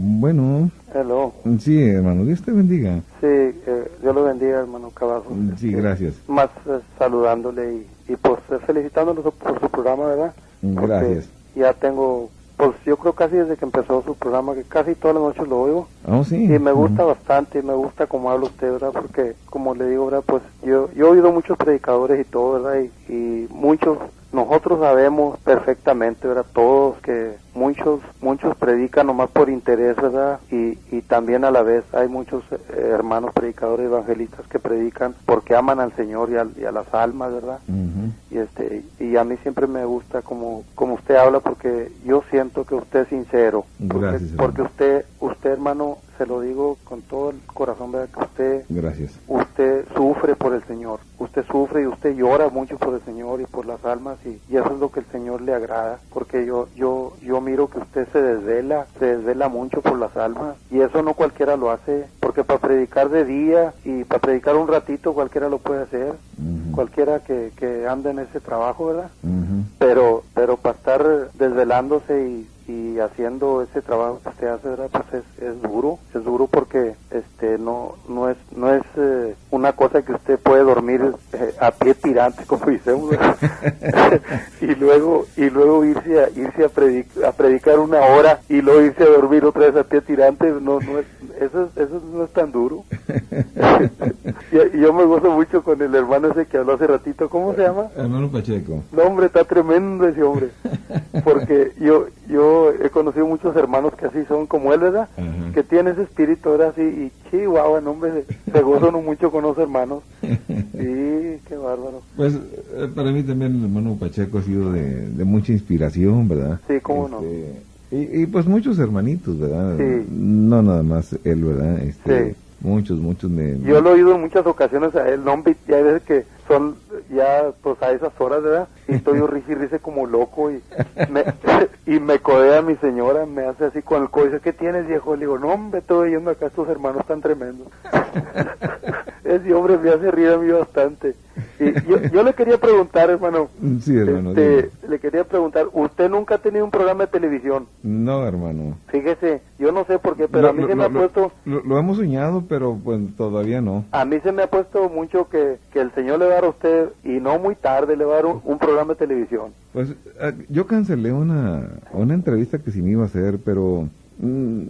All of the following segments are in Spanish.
Bueno. Hello. Sí, hermano, Dios te bendiga. Sí, eh, Dios lo bendiga, hermano Cavazos. Sí, gracias. Más eh, saludándole y, y pues felicitándolo por su programa, ¿verdad? Gracias. Porque ya tengo, pues yo creo casi desde que empezó su programa, que casi todas las noches lo oigo. Oh, sí. Y me gusta bastante, y me gusta cómo habla usted, ¿verdad? Porque, como le digo, ¿verdad? Pues yo, yo he oído muchos predicadores y todo, ¿verdad? Y, y muchos, nosotros sabemos perfectamente, ¿verdad? Todos que muchos, muchos predican nomás por interés, ¿verdad? Y, y también a la vez hay muchos eh, hermanos predicadores evangelistas que predican porque aman al Señor y, al- y a las almas, ¿verdad? Y este y a mí siempre me gusta como como usted habla porque yo siento que usted es sincero porque, Gracias, hermano. porque usted usted hermano se lo digo con todo el corazón verdad que usted Gracias. usted sufre por el Señor. Usted sufre y usted llora mucho por el Señor y por las almas y, y eso es lo que el Señor le agrada porque yo yo yo miro que usted se desvela se desvela mucho por las almas y eso no cualquiera lo hace porque para predicar de día y para predicar un ratito cualquiera lo puede hacer. Cualquiera que, que anda en ese trabajo, ¿verdad? Pero pero para estar desvelándose y, y haciendo ese trabajo que usted hace, ¿verdad? Pues es, es duro, es duro porque este no no es no es eh, una cosa que usted puede dormir eh, a pie tirante, como ¿verdad? y luego y luego irse a irse a, predic- a predicar una hora y luego irse a dormir otra vez a pie tirante, no no es eso es- eso no es tan duro. y, y yo me gozo mucho con el hermano ese que habló hace ratito, ¿cómo se llama? Hermano Pacheco. No, hombre, está tremendo ese hombre. Porque yo yo he conocido muchos hermanos que así son como él, ¿verdad? Que tiene ese espíritu, ahora así, y chihuahua, no, hombre, se, se gozan mucho con los hermanos. Sí, qué bárbaro. Pues eh, para mí también el hermano Pacheco ha sido de, de mucha inspiración, ¿verdad? Sí, cómo no. Este, Y, y pues muchos hermanitos, ¿verdad? Sí. No nada más él, ¿verdad? Este, Sí. Muchos, muchos me... Yo lo he oído en muchas ocasiones a él, no, y hay veces que son ya pues a esas horas, ¿verdad? Y estoy yo risa como loco y me, y me codea mi señora, me hace así con el dice, ¿qué tienes viejo? Le digo, no hombre, estoy oyendo acá estos hermanos tan tremendos. Ese hombre me hace reír a mí bastante. Y yo, yo le quería preguntar, hermano, Sí, hermano. este, le quería preguntar, ¿usted nunca ha tenido un programa de televisión? No, hermano. Fíjese, yo no sé por qué, pero Lo- a mí lo- se me lo- ha puesto... Lo, hemos soñado, pero pues todavía no. A mí se me ha puesto mucho que, que el Señor le va a dar a usted, y no muy tarde, le va a dar un, un programa de televisión. Pues eh, yo cancelé una, una entrevista que sí me iba a hacer, pero mm,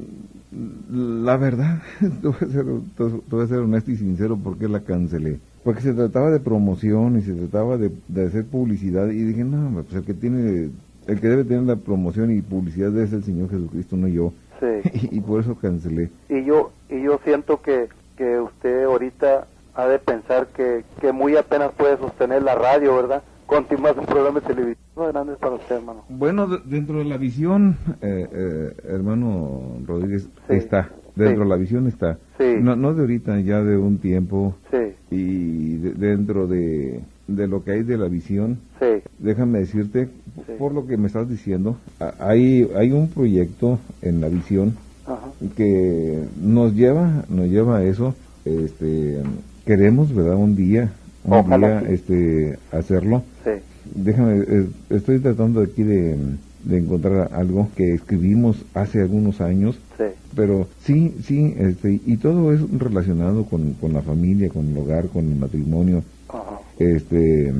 la verdad, te voy, a ser, ser honesto y sincero porque la cancelé. Porque se trataba de promoción y se trataba de, de hacer publicidad y dije, no, pues el que tiene, el que debe tener la promoción y publicidad es el Señor Jesucristo, no yo. Sí. Y, por eso cancelé. Y yo, y yo siento que, que usted ahorita ha de pensar que, que muy apenas puede sostener la radio, ¿verdad? Continuar un programa. No, grande para usted, hermano. Bueno, de- dentro de la visión, eh, eh, hermano Rodríguez, Sí. está. Dentro Sí. de la visión está. Sí. No, no de ahorita, ya de un tiempo. Sí, Y de- dentro de, de lo que hay de la visión, sí, déjame decirte, por lo que me estás diciendo, hay, hay un proyecto en la visión ajá, que nos lleva, nos lleva a eso. Este, queremos, ¿verdad? Un día, Ojalá día, sí. este, hacerlo. sí, Déjame, eh, estoy tratando aquí de, de encontrar algo que escribimos hace algunos años, sí, pero sí, sí, este, y todo es relacionado con, con la familia, con el hogar, con el matrimonio, ajá, este,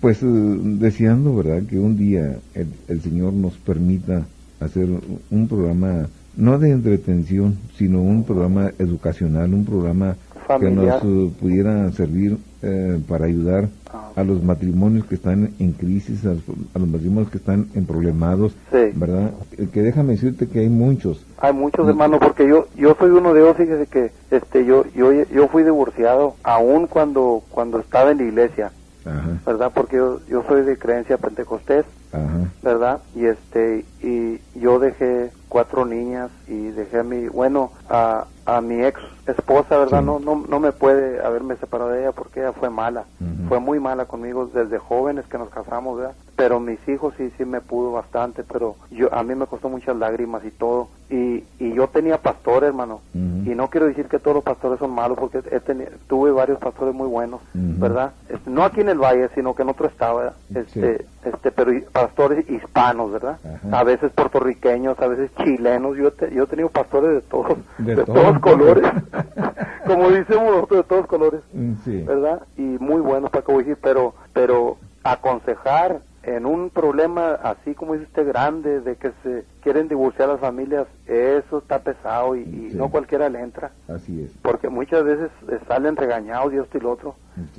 pues eh, deseando, ¿verdad?, que un día el, el Señor nos permita hacer un programa, no de entretención, sino un programa educacional, un programa Familiar. que nos eh, pudiera servir eh, para ayudar a los matrimonios que están en crisis, a los, a los matrimonios que están en problemados, Sí. ¿verdad? Eh, Que déjame decirte que hay muchos. Hay muchos hermanos, porque yo yo soy uno de ellos, fíjese que este yo yo yo fui divorciado aún cuando cuando estaba en la iglesia, Ajá, ¿verdad? Porque yo, yo soy de creencia pentecostés, ajá, ¿verdad? Y este y yo dejé cuatro niñas y dejé a mi bueno a, a mi ex esposa, ¿verdad? Sí. No no no me puede haberme separado de ella porque ella fue mala, fue muy mala conmigo desde jóvenes que nos casamos, ¿verdad? Pero mis hijos sí sí me pudo bastante, pero yo a mí me costó muchas lágrimas y todo y y yo tenía pastor, hermano. Y no quiero decir que todos los pastores son malos, porque he tuve varios pastores muy buenos, ¿verdad? Este, no aquí en el Valle, sino que en otro estado, Este, este, pero pastores hispanos, ¿verdad? A veces puertorriqueños, a veces chilenos. Yo, yo he tenido pastores de todos, de, todos colores, como decimos nosotros, de todos colores, mm, ¿verdad? Y muy buenos, para que decir, pero, pero aconsejar en un problema así como dice usted grande de que se quieren divorciar las familias eso está pesado y, no cualquiera le entra. Así es. Porque muchas veces eh, salen regañados y esto y lo otro.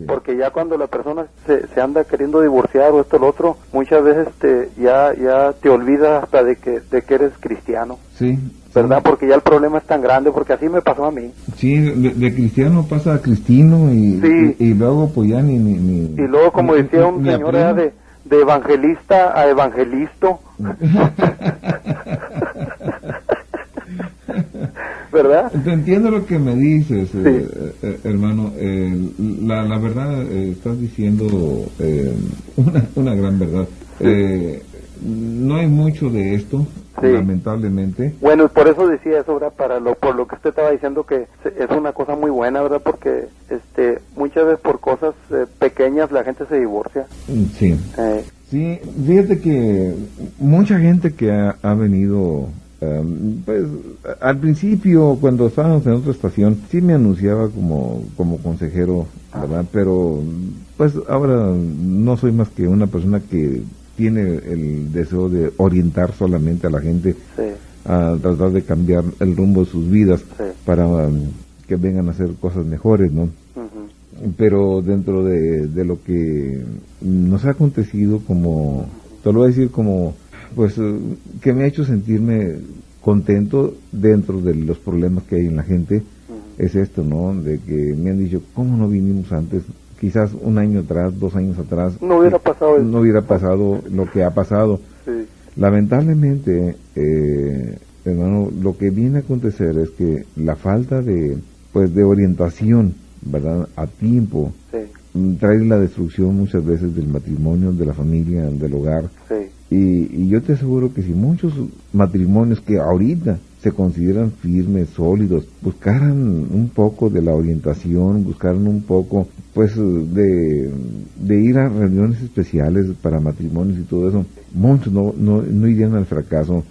Porque ya cuando la persona se, se, anda queriendo divorciar o esto y lo otro muchas veces te ya ya te olvidas hasta de que de que eres cristiano. Sí. ¿verdad? Porque ya el problema es tan grande, porque así me pasó a mí. Sí, de, cristiano pasa a cristino y, y, luego pues ya ni, ni, Y luego, como decía un señor, de, de evangelista a evangelisto. ¿Verdad? Te entiendo lo que me dices, eh, eh, hermano. Eh, la, la verdad, estás diciendo una, una gran verdad. no hay mucho de esto, lamentablemente. Bueno, por eso decía eso, ¿verdad? Para lo, por lo que usted estaba diciendo que es una cosa muy buena, ¿verdad? Porque este, muchas veces por cosas eh, pequeñas la gente se divorcia. Mm, sí. Eh. Sí, fíjate que mucha gente que ha, venido em, pues al principio cuando estábamos en otra estación sí me anunciaba como como consejero verdad pero pues ahora no soy más que una persona que tiene el deseo de orientar solamente a la gente a tratar de cambiar el rumbo de sus vidas para um, que vengan a hacer cosas mejores, ¿no? Pero dentro de, lo que nos ha acontecido, como, te lo voy a decir como, pues, uh, que me ha hecho sentirme contento dentro de los problemas que hay en la gente, es esto, ¿no? De que me han dicho, ¿cómo no vinimos antes? Quizás un año atrás, dos años atrás, no hubiera pasado, no hubiera pasado lo que ha pasado. Lamentablemente, eh, hermano, lo que viene a acontecer es que la falta de, pues, de orientación, ¿verdad? A tiempo, trae la destrucción muchas veces del matrimonio, de la familia, del hogar. Y, y yo te aseguro que si muchos matrimonios que ahorita se consideran firmes, sólidos, buscaran un poco de la orientación, buscaran un poco pues de, ir a reuniones especiales para matrimonios y todo eso, muchos no, no, no irían al fracaso.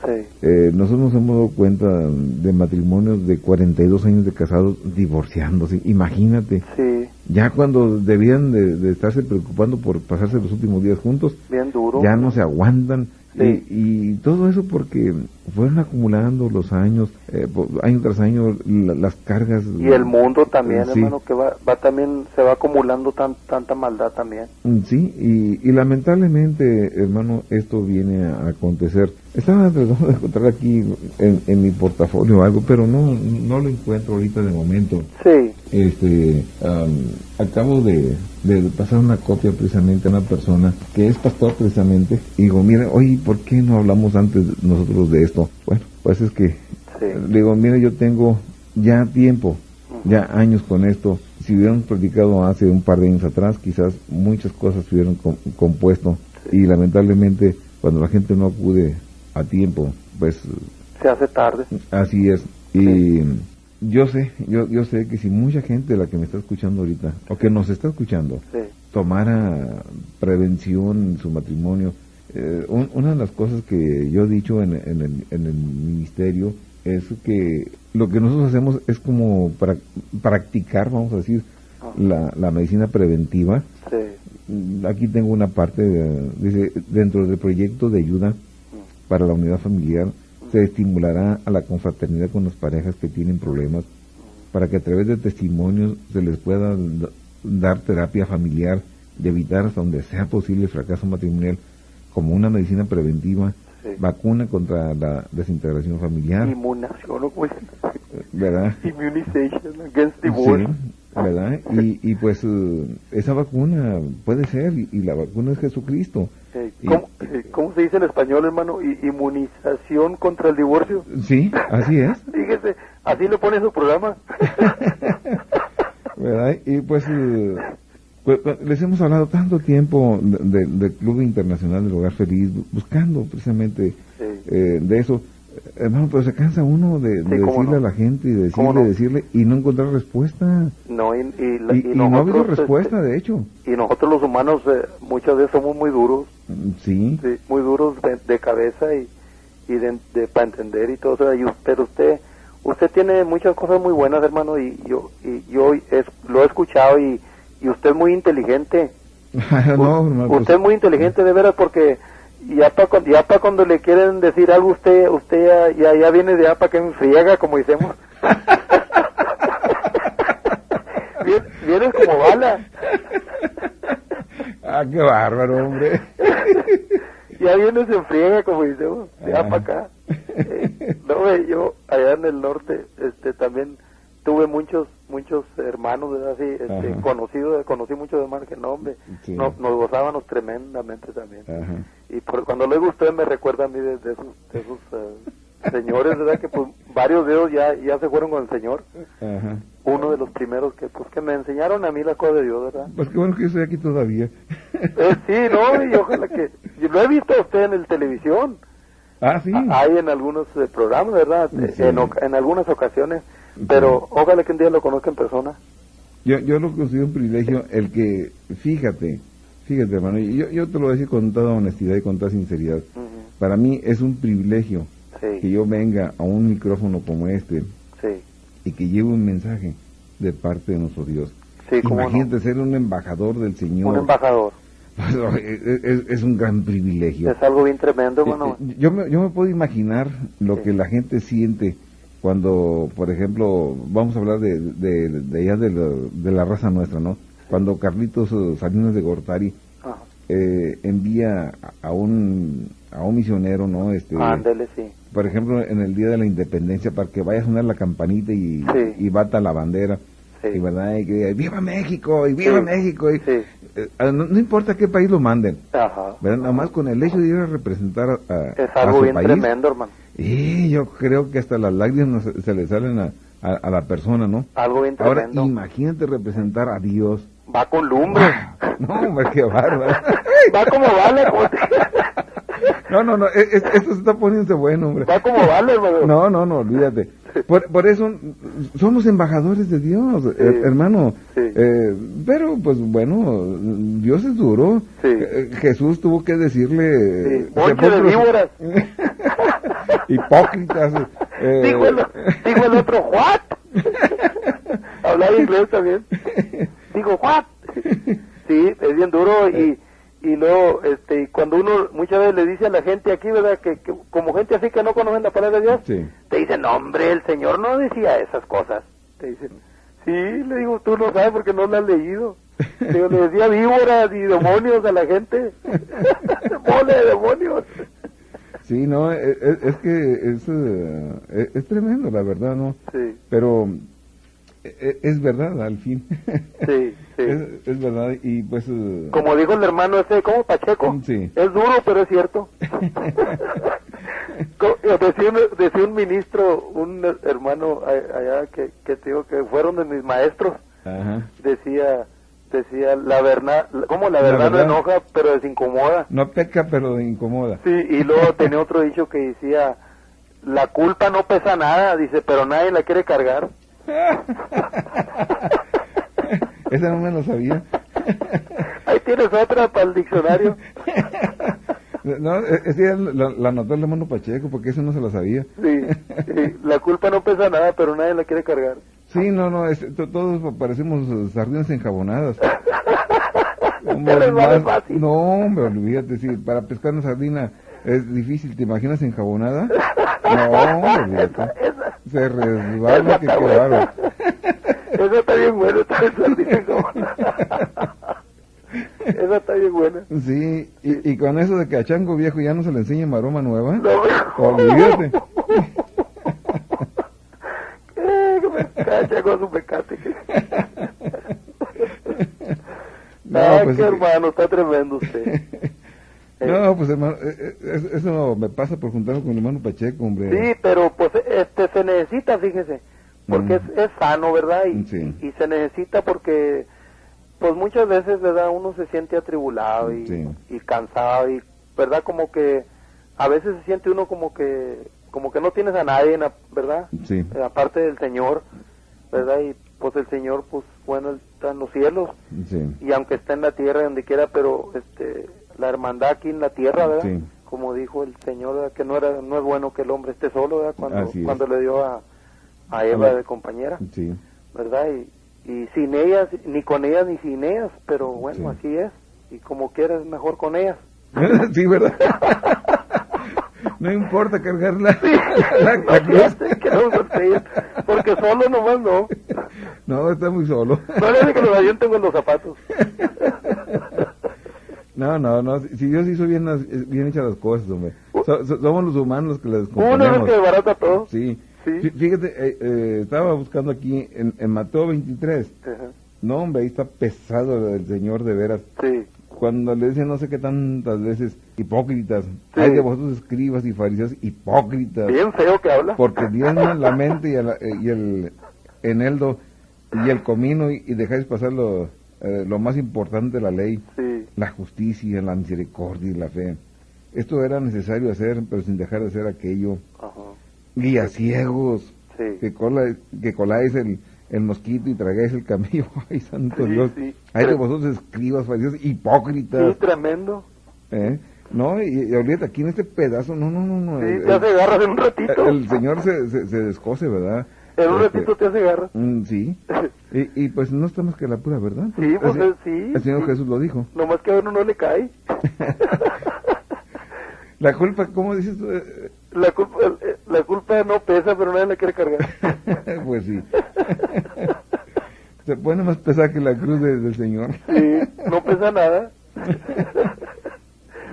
Eh, nosotros nos hemos dado cuenta de matrimonios de 42 años de casados divorciándose, imagínate. Ya cuando debían de, estarse preocupando por pasarse los últimos días juntos, Bien duro. ya no se aguantan y, todo eso porque fueron acumulando los años, eh, año tras año, las cargas. Y el mundo también, hermano, que va, va también, se va acumulando tan, tanta maldad también. Mm, sí, y, lamentablemente, hermano, esto viene a acontecer. Estaba tratando de encontrar aquí en, mi portafolio algo, pero no, no lo encuentro ahorita de momento. Sí. Este, acabo de, pasar una copia precisamente a una persona que es pastor precisamente y digo, mire, oye, ¿por qué no hablamos antes nosotros de esto? Bueno, pues es que, digo, mire, yo tengo ya tiempo, ya años con esto. Si hubiéramos practicado hace un par de años atrás, quizás muchas cosas se hubieran compuesto. Y lamentablemente cuando la gente no acude a tiempo, pues... Se hace tarde. Así es. Y yo sé, yo, yo sé que si mucha gente, la que me está escuchando ahorita, o que nos está escuchando, tomara prevención en su matrimonio, eh, una de las cosas que yo he dicho en, el, en el ministerio es que lo que nosotros hacemos es como practicar, vamos a decir, la, la medicina preventiva. Aquí tengo una parte, dice, dentro del proyecto de ayuda mm. para la unidad familiar, se estimulará a la confraternidad con las parejas que tienen problemas para que a través de testimonios se les pueda dar terapia familiar y evitar hasta donde sea posible el fracaso matrimonial como una medicina preventiva, vacuna contra la desintegración familiar. Inmunización, ¿verdad? Immunization against divorce. ¿verdad? Y, y pues uh, esa vacuna puede ser, y, la vacuna es Jesucristo. Eh, ¿cómo, se dice en español, hermano? ¿Inmunización contra el divorcio? Sí, así es. Fíjese, así lo pone su programa. ¿Verdad? Y pues, uh, les hemos hablado tanto tiempo del Club Internacional del Hogar Feliz, buscando precisamente eh, de eso. Hermano, pero se cansa uno de, de Sí, decirle no. a la gente y ¿Cómo decirle, no? decirle y no encontrar respuesta. No, y, y la- Y, no ha habido respuesta, este, de hecho. y nosotros los humanos eh, muchas veces somos muy duros, Mm, Sí. sí, muy duros de, de cabeza y, y de, de- para entender y todo eso. Y us- pero usted, usted tiene muchas cosas muy buenas, hermano, y yo, y yo es, lo he escuchado y, y usted es muy inteligente. no, hermano, pues, usted es muy inteligente de veras porque ya para ya pa cuando le quieren decir algo usted usted ya ya, ya viene de para que me friega como decimos Viene- vienes como bala Ah, qué bárbaro, hombre. ya vienes en friega como decimos de Ah. para acá Eh, no ve, yo allá en el norte este también tuve muchos muchos hermanos ¿verdad? Así, este, conocidos conocí muchos hermanos que no hombre Sí. nos, nos gozábamos tremendamente también Ajá. y por, cuando luego usted me recuerda a mí de, de esos, de esos eh, señores, ¿verdad? Que pues varios de ellos ya, ya se fueron con el Señor. Ajá. Uno de los primeros que pues que me enseñaron a mí la cosa de Dios, ¿verdad? Pues qué bueno que yo estoy aquí todavía. Eh, sí, no, y ojalá que... lo he visto a usted en el televisión. ah, sí. Hay en algunos eh, programas, ¿verdad? Sí. En, en algunas ocasiones. Pero ojalá que un día lo conozca en persona. Yo, yo lo considero un privilegio el que, fíjate, fíjate hermano, yo, yo te lo voy a decir con toda honestidad y con toda sinceridad. Para mí es un privilegio que yo venga a un micrófono como este sí, y que lleve un mensaje de parte de nuestro Dios. sí, cómo no. Imagínate ser un embajador del Señor. Un embajador. es, es- es un gran privilegio. Es algo bien tremendo, hermano. Eh, eh, Yo me, yo me puedo imaginar lo Sí. que la gente siente cuando, por ejemplo, vamos a hablar de, de, de allá de la, de la raza nuestra, ¿no? Cuando Carlitos eh, Salinas de Gortari eh, envía a- un, a un misionero, ¿no? Este, Ándele, sí. por ejemplo, en el Día de la Independencia, para que vaya a sonar la campanita y, Sí. y bata la bandera. Sí. Y verdad, y que diga, ¡Viva México! ¡Y viva Sí. México! Y, eh, no, no importa qué país lo manden, Ajá. ¿verdad? Nada más con el hecho de ir a representar a, a- Es a algo su bien país. tremendo, hermano. Y yo creo que hasta las lágrimas se, le salen a, a- a la persona, ¿no? Algo bien Ahora, tremendo. imagínate representar a Dios. Va con lumbre. No, hombre, qué bárbaro. Va como vale, No, no, no, e- e- esto se está poniéndose bueno, hombre. Va como vale, hermano. No, no, no, olvídate. Por, por eso somos embajadores de Dios, eh, hermano. Sí. Eh, pero, pues bueno, Dios es duro. Sí. Eh, Jesús tuvo que decirle... Sí, bonche de víboras. Hipócritas. eh, Dijo, el, dijo el otro, ¿what? Hablaba inglés también. Digo, ¿what? Sí, es bien duro y, y luego, este, cuando uno muchas veces le dice a la gente aquí, ¿verdad? Que, que como gente así que no conocen la palabra de Dios, Sí. te dicen, no, hombre, el Señor no decía esas cosas. Te dicen, sí, le digo, tú no sabes porque no lo has leído. Le digo, le decía víboras y demonios a la gente. Mole de demonios. Sí, no, es, es- es que es, eh, es, es tremendo, la verdad, ¿no? Sí, Pero es, verdad, al fin. sí, sí. Es, es verdad, y pues... eh, Como dijo el hermano ese, ¿cómo Pacheco? Sí. Es duro, pero es cierto. Eh, decía, un, decía un ministro, un hermano allá que, que te digo que fueron de mis maestros, Ajá. decía, decía, la verdad, como la La verdad no verdad. enoja, pero desincomoda. No peca, pero incomoda. Sí, y luego tenía otro dicho que decía, la culpa no pesa nada, dice, pero nadie la quiere cargar. Esa no me lo sabía. Ahí tienes otra para el diccionario. No, esa la, la anotó el hermano Pacheco, porque eso no se lo sabía. Sí, sí, la culpa no pesa nada, pero nadie la quiere cargar. Sí, no, no, es- to- todos parecemos eh, sardinas enjabonadas. Más- fácil. no, hombre, olvídate, si para pescar una sardina es difícil, ¿te imaginas enjabonada? No, hombre, olvídate. Esa, Se resbala, Esa que está bárbaro. esa está bien buena, esa sardina como- Esa está bien buena. Sí, y, y con eso de que a Chango Viejo ya no se le enseña maroma nueva, No, olvídate. Eh, que me cacha con su pecate. que- No, Ay, pues, qué hermano, está tremendo usted. No, pues hermano, eh, eh, es- eso me pasa por juntarme con el hermano Pacheco, hombre. Sí, pero pues este se necesita, fíjese, porque Mm. es, es sano, ¿verdad? Y, Sí. y se necesita porque pues muchas veces, ¿verdad? Uno se siente atribulado y, Sí. y cansado y, ¿verdad? Como que a veces se siente uno como que como que no tienes a nadie, na- ¿verdad? Sí. Eh, aparte del Señor, ¿verdad? Y pues el Señor, pues bueno, está en los cielos Sí. y aunque está en la tierra, donde quiera, pero este la hermandad aquí en la tierra, ¿verdad? Sí. Como dijo el Señor, ¿verdad? que no era no es bueno que el hombre esté solo, ¿verdad? Cuando, cuando le dio a, a Eva de compañera, Sí. ¿verdad? Y, y sin ellas, ni con ellas ni sin ellas, pero bueno, Sí. así es. Y como quieras, mejor con ellas. sí, ¿verdad? no importa cargar la, la, la cruz. Porque solo nomás no. No, está muy solo. No le que los con los zapatos. No, no, no. Si Dios hizo bien, las- eh, bien hechas las cosas, hombre. So- so- somos los humanos los que las Uno es que desbarata todo. Sí. Sí. Fí- Fíjate, eh, eh, estaba buscando aquí en, en Mateo 23. Ajá. No, hombre, ahí está pesado el Señor de veras. Sí, Cuando le dicen no sé qué tantas veces, hipócritas. Sí. Hay de vosotros escribas y fariseos hipócritas. bien feo que habla. Porque diezman la mente y el, y el eneldo y el comino y, y dejáis pasar lo, eh, lo más importante de la ley, Sí, la justicia, la misericordia y la fe. Esto era necesario hacer, pero sin dejar de hacer aquello. ajá. Guías ciegos, Sí, que, cola, que coláis el, el mosquito y tragáis el camello. Ay, santo Sí, Dios. sí. Hay de vosotros escribas, fariseos, hipócritas. sí, tremendo. ¿eh? No, y, y ahorita aquí en este pedazo, no, no, no, no. Sí, el, te hace garras en un ratito. el Señor se, se, se descose, ¿verdad? En un Este, ratito te hace garras. mm, sí. Y, y pues no está más que la pura verdad. Sí, pues, el, sí, El Señor. Jesús lo dijo. Nomás que a uno no le cae. La culpa, ¿cómo dices tú? La culpa, la culpa no pesa, pero nadie la quiere cargar. pues sí. Se pone más pesada que la cruz de- del Señor. Sí, no pesa nada.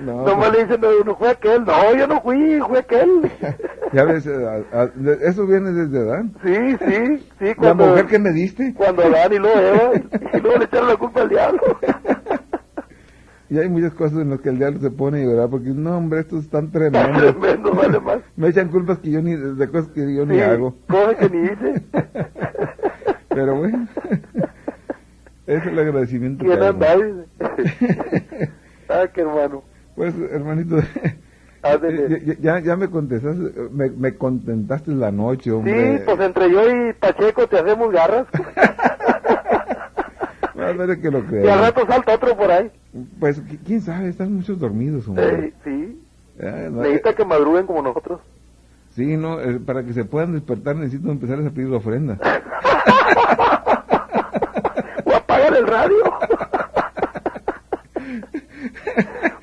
No, Nomás pues, le dicen a uno, fue aquel. No, yo no fui, fue aquel. ya ves, eh, a- a- eso viene desde Adán. Sí, sí, sí, La cuando, mujer que me diste. cuando Adán y luego Eva, y luego le echaron la culpa al diablo. Y hay muchas cosas en las que el diablo se pone a llorar porque, no, hombre, estos están tremendos. Tremendo, vale más. Me echan culpas que yo ni, de cosas que yo ni Sí, hago. Cosa que ni hice. Pero bueno, es el agradecimiento. ¿Quién anda? ah, qué hermano. Pues, hermanito, Ándele. ya, ya, ya me contestaste, me, me contentaste la noche, Sí, hombre. pues entre yo y Pacheco te hacemos garras. A ver que lo Y al creas. rato salta otro por ahí. Pues, qui- quién sabe, están muchos dormidos, hombre. Eh, sí. Ah, no, Necesita eh, que madruguen como nosotros. sí, no, eh, para que se puedan despertar necesito empezar a pedir ofrenda. O apagan el radio.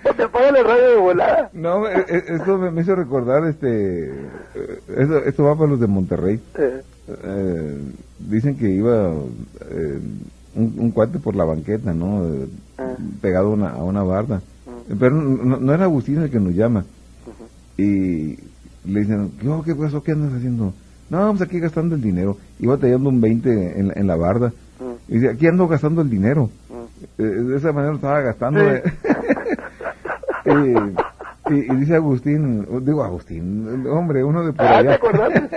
o te apagan el radio de volada. No, eh, eh, esto me, me hizo recordar, este, eh, esto, esto va para los de Monterrey. Eh, dicen que iba eh, un, un cuate por la banqueta, ¿no? Pegado a una, a una barda. Pero no, no era Agustín el que nos llama. Y le dicen, ¿qué, oh, ¿qué pasó? ¿Qué andas haciendo? No, pues aquí gastando el dinero. Iba tallando un 20 en, la- en la barda. Y dice, aquí ando gastando el dinero. Eh, de esa manera estaba gastando. Sí. eh. y, y- y dice Agustín, digo Agustín, hombre, uno de por Ah, ¿te allá. acordaste?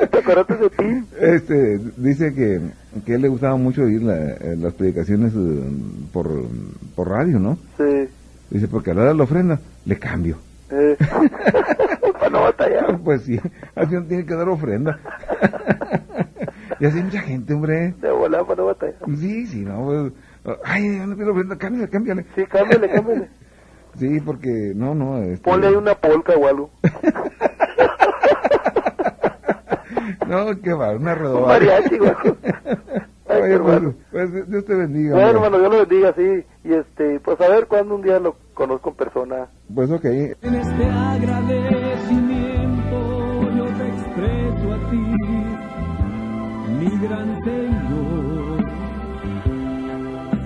¿Te acordaste de ti? Este, dice que, que él le gustaba mucho oír la- eh, las predicaciones eh, por, por radio, ¿no? Sí. Dice, porque a la hora de la ofrenda le cambio. Eh. Para no batallar. Pues sí, así uno tiene que dar ofrenda. y así hay mucha gente, hombre. De volada para no batallar. Sí, sí, no, pues, ay, yo no quiero ofrenda, cámbiale, cámbiale. Sí, cámbiale, cámbiale. Sí, porque, no, no, este, Ponle ahí una polca o algo. No, qué va, una Un redobada. mariachi. Ay, Oye, hermano. pues, pues, Dios te bendiga. Bueno, hombre. hermano, Dios lo bendiga, sí. Y este, pues a ver cuándo un día lo conozco en persona. Pues ok, En este agradecimiento yo te expreso a ti, mi gran Señor.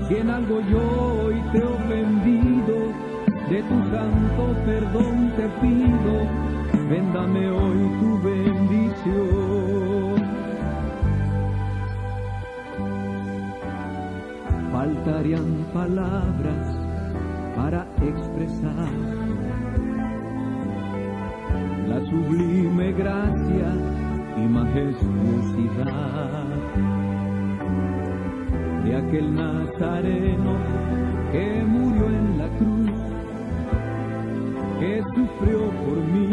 Si en algo yo hoy te he ofendido, de tu santo perdón te pido, véndame hoy tu bendición. bastarían palabras para expresar la sublime gracia y majestuosidad de aquel nazareno que murió en la cruz, que sufrió por mí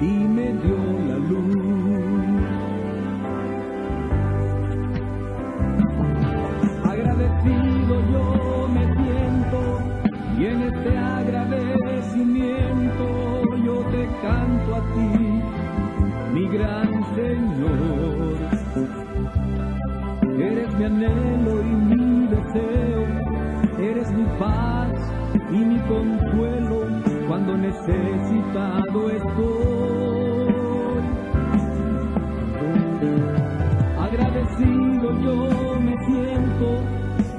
y me dio la luz. mi anhelo y mi deseo, eres mi paz y mi consuelo cuando necesitado estoy. Agradecido yo me siento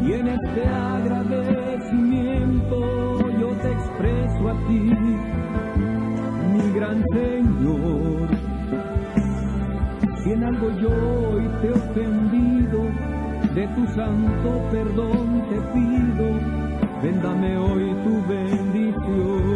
y en este agradecimiento yo te expreso a ti, mi gran Señor. Si en algo yo tu santo perdón te pido, véndame hoy tu bendición.